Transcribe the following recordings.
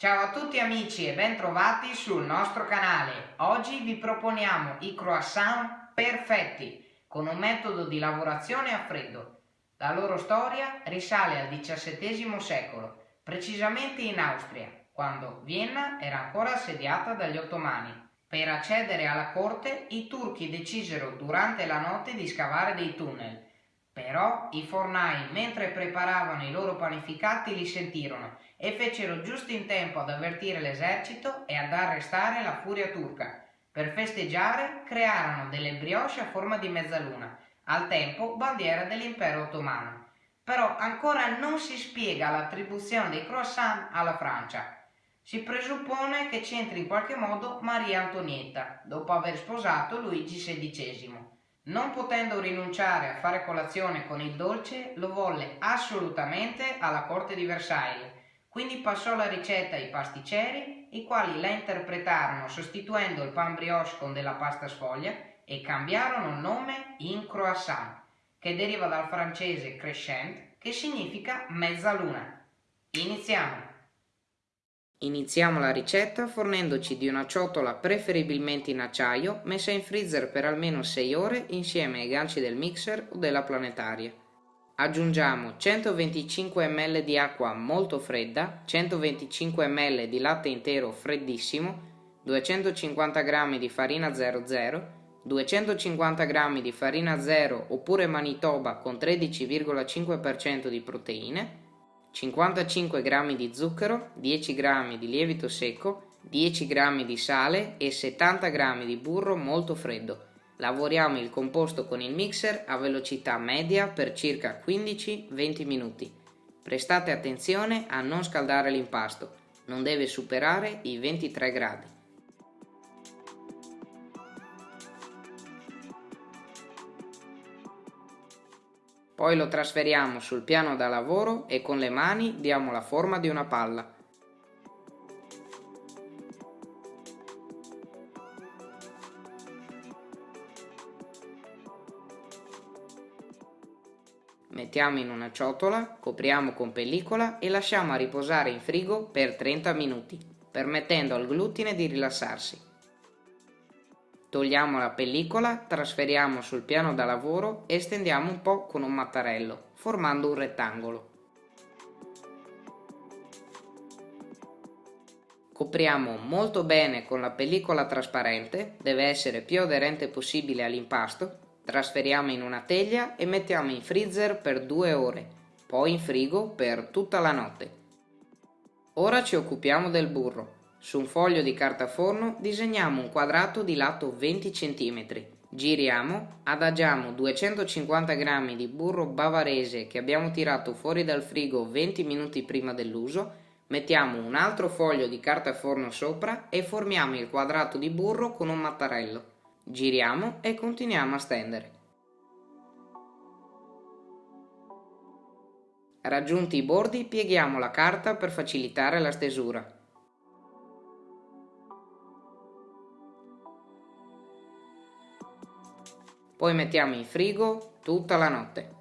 Ciao a tutti amici e bentrovati sul nostro canale. Oggi vi proponiamo i croissant perfetti con un metodo di lavorazione a freddo. La loro storia risale al XVII secolo, precisamente in Austria, quando Vienna era ancora assediata dagli ottomani. Per accedere alla corte i turchi decisero durante la notte di scavare dei tunnel però i fornai, mentre preparavano i loro panificati, li sentirono e fecero giusto in tempo ad avvertire l'esercito e ad arrestare la furia turca. Per festeggiare crearono delle brioche a forma di mezzaluna, al tempo bandiera dell'impero ottomano. Però ancora non si spiega l'attribuzione dei croissant alla Francia. Si presuppone che c'entri in qualche modo Maria Antonietta, dopo aver sposato Luigi XVI. Non potendo rinunciare a fare colazione con il dolce, lo volle assolutamente alla corte di Versailles, quindi passò la ricetta ai pasticceri, i quali la interpretarono sostituendo il pan brioche con della pasta sfoglia e cambiarono il nome in croissant, che deriva dal francese crescent, che significa mezzaluna. Iniziamo! Iniziamo la ricetta fornendoci di una ciotola preferibilmente in acciaio messa in freezer per almeno 6 ore insieme ai ganci del mixer o della planetaria. Aggiungiamo 125 ml di acqua molto fredda, 125 ml di latte intero freddissimo, 250 g di farina 00, 250 g di farina 0 oppure Manitoba con 13,5% di proteine, 55 g di zucchero, 10 g di lievito secco, 10 g di sale e 70 g di burro molto freddo. Lavoriamo il composto con il mixer a velocità media per circa 15-20 minuti. Prestate attenzione a non scaldare l'impasto, non deve superare i 23 gradi. Poi lo trasferiamo sul piano da lavoro e con le mani diamo la forma di una palla. Mettiamo in una ciotola, copriamo con pellicola e lasciamo a riposare in frigo per 30 minuti, permettendo al glutine di rilassarsi. Togliamo la pellicola, trasferiamo sul piano da lavoro e stendiamo un po' con un mattarello, formando un rettangolo. Copriamo molto bene con la pellicola trasparente, deve essere più aderente possibile all'impasto, trasferiamo in una teglia e mettiamo in freezer per due ore, poi in frigo per tutta la notte. Ora ci occupiamo del burro. Su un foglio di carta forno disegniamo un quadrato di lato 20 cm. Giriamo, adagiamo 250 g di burro bavarese che abbiamo tirato fuori dal frigo 20 minuti prima dell'uso, mettiamo un altro foglio di carta forno sopra e formiamo il quadrato di burro con un mattarello. Giriamo e continuiamo a stendere. Raggiunti i bordi pieghiamo la carta per facilitare la stesura. Poi mettiamo in frigo tutta la notte.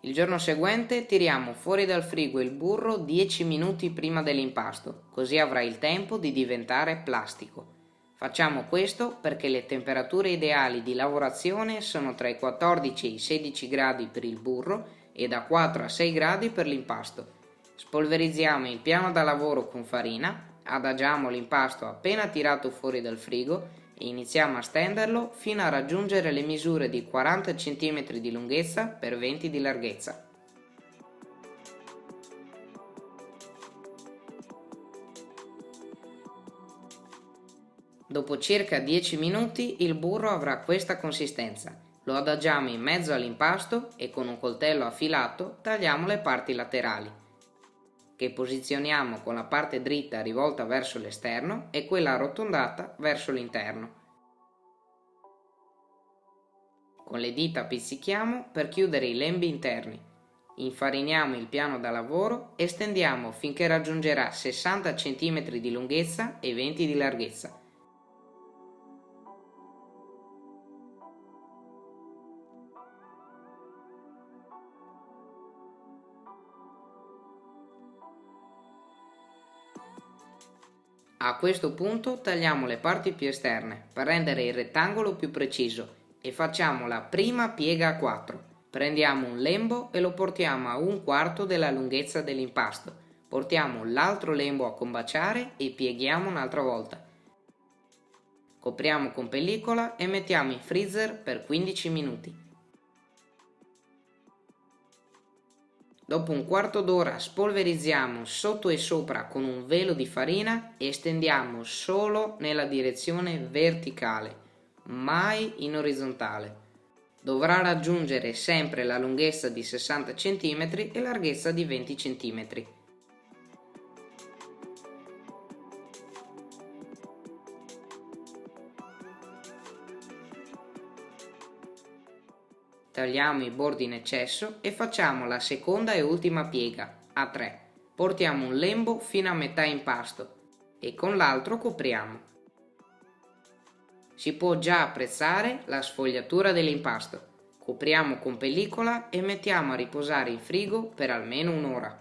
Il giorno seguente tiriamo fuori dal frigo il burro 10 minuti prima dell'impasto, così avrà il tempo di diventare plastico. Facciamo questo perché le temperature ideali di lavorazione sono tra i 14 e i 16 gradi per il burro e da 4 a 6 gradi per l'impasto. Spolverizziamo il piano da lavoro con farina, adagiamo l'impasto appena tirato fuori dal frigo iniziamo a stenderlo fino a raggiungere le misure di 40 cm di lunghezza per 20 di larghezza. Dopo circa 10 minuti il burro avrà questa consistenza. Lo adagiamo in mezzo all'impasto e con un coltello affilato tagliamo le parti laterali, che posizioniamo con la parte dritta rivolta verso l'esterno e quella arrotondata verso l'interno. Con le dita pizzichiamo per chiudere i lembi interni. Infariniamo il piano da lavoro e stendiamo finché raggiungerà 60 cm di lunghezza e 20 di larghezza. A questo punto tagliamo le parti più esterne per rendere il rettangolo più preciso e facciamo la prima piega a 4. Prendiamo un lembo e lo portiamo a un quarto della lunghezza dell'impasto. Portiamo l'altro lembo a combaciare e pieghiamo un'altra volta. Copriamo con pellicola e mettiamo in freezer per 15 minuti. Dopo un quarto d'ora spolverizziamo sotto e sopra con un velo di farina e stendiamo solo nella direzione verticale, mai in orizzontale. Dovrà raggiungere sempre la lunghezza di 60 cm e larghezza di 20 cm. Tagliamo i bordi in eccesso e facciamo la seconda e ultima piega, a 3. Portiamo un lembo fino a metà impasto e con l'altro copriamo. Si può già apprezzare la sfogliatura dell'impasto. Copriamo con pellicola e mettiamo a riposare in frigo per almeno un'ora.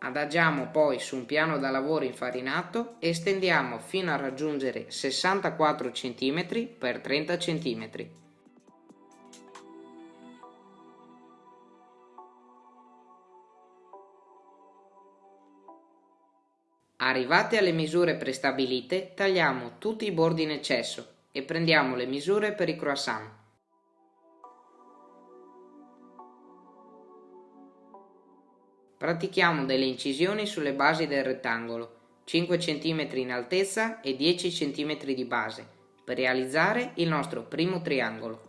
Adagiamo poi su un piano da lavoro infarinato e stendiamo fino a raggiungere 64 cm x 30 cm. Arrivati alle misure prestabilite, tagliamo tutti i bordi in eccesso e prendiamo le misure per i croissant. Pratichiamo delle incisioni sulle basi del rettangolo, 5 cm in altezza e 10 cm di base, per realizzare il nostro primo triangolo.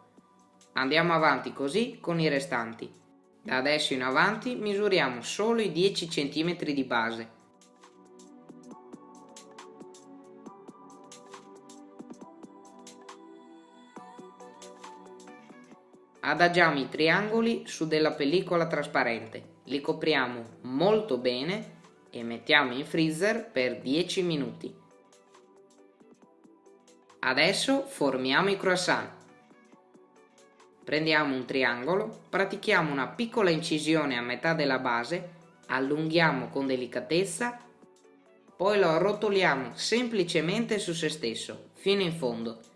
Andiamo avanti così con i restanti. Da adesso in avanti misuriamo solo i 10 cm di base Adagiamo i triangoli su della pellicola trasparente, li copriamo molto bene e mettiamo in freezer per 10 minuti. Adesso formiamo i croissant. Prendiamo un triangolo, pratichiamo una piccola incisione a metà della base, allunghiamo con delicatezza, poi lo arrotoliamo semplicemente su se stesso, fino in fondo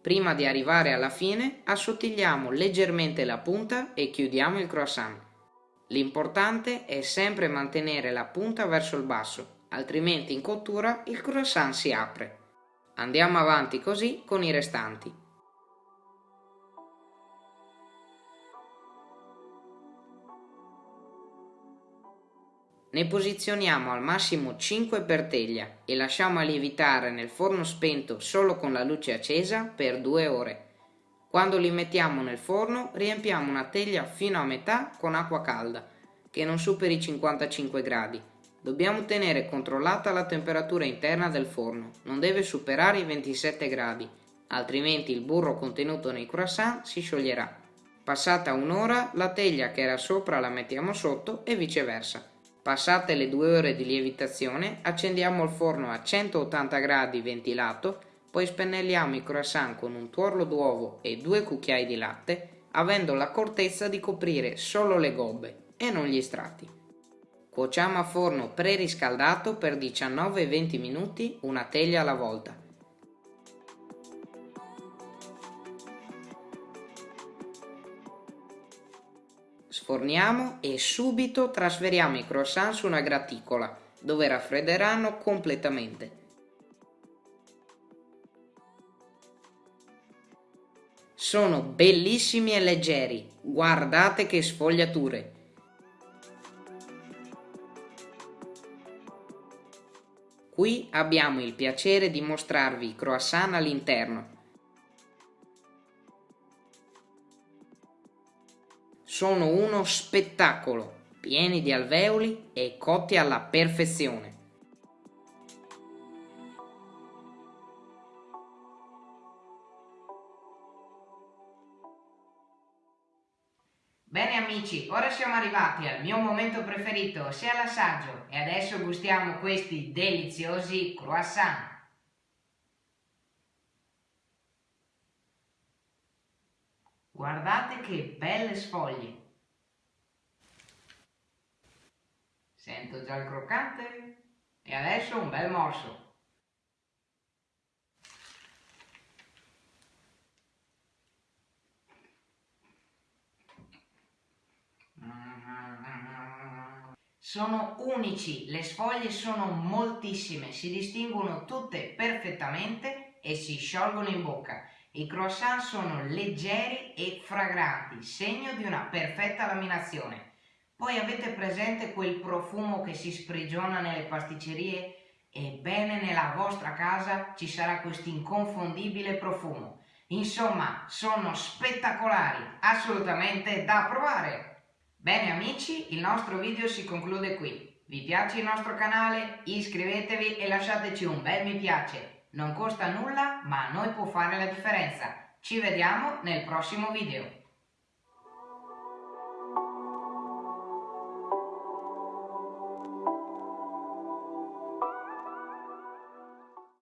Prima di arrivare alla fine assottigliamo leggermente la punta e chiudiamo il croissant. L'importante è sempre mantenere la punta verso il basso, altrimenti in cottura il croissant si apre. Andiamo avanti così con i restanti. Ne posizioniamo al massimo 5 per teglia e lasciamo lievitare nel forno spento solo con la luce accesa per 2 ore. Quando li mettiamo nel forno riempiamo una teglia fino a metà con acqua calda, che non superi i 55 gradi. Dobbiamo tenere controllata la temperatura interna del forno, non deve superare i 27 gradi, altrimenti il burro contenuto nei croissant si scioglierà. Passata un'ora la teglia che era sopra la mettiamo sotto e viceversa. Passate le due ore di lievitazione, accendiamo il forno a 180 gradi ventilato, poi spennelliamo i croissant con un tuorlo d'uovo e due cucchiai di latte, avendo l'accortezza di coprire solo le gobbe e non gli strati. Cuociamo a forno preriscaldato per 19-20 minuti, una teglia alla volta. Sforniamo e subito trasferiamo i croissant su una graticola, dove raffredderanno completamente. Sono bellissimi e leggeri, guardate che sfogliature! Qui abbiamo il piacere di mostrarvi i croissant all'interno, sono uno spettacolo, pieni di alveoli e cotti alla perfezione. Bene amici, ora siamo arrivati al mio momento preferito, ossia l'assaggio, e adesso gustiamo questi deliziosi croissant. Guardate che belle sfoglie! Sento già il croccante e adesso un bel morso. Sono unici, le sfoglie sono moltissime, si distinguono tutte perfettamente e si sciolgono in bocca. I croissant sono leggeri e fragranti, segno di una perfetta laminazione. Poi avete presente quel profumo che si sprigiona nelle pasticcerie? Ebbene, nella vostra casa ci sarà questo inconfondibile profumo. Insomma, sono spettacolari, assolutamente da provare! Bene amici, il nostro video si conclude qui. Vi piace il nostro canale? Iscrivetevi e lasciateci un bel mi piace. Non costa nulla, ma a noi può fare la differenza. Ci vediamo nel prossimo video.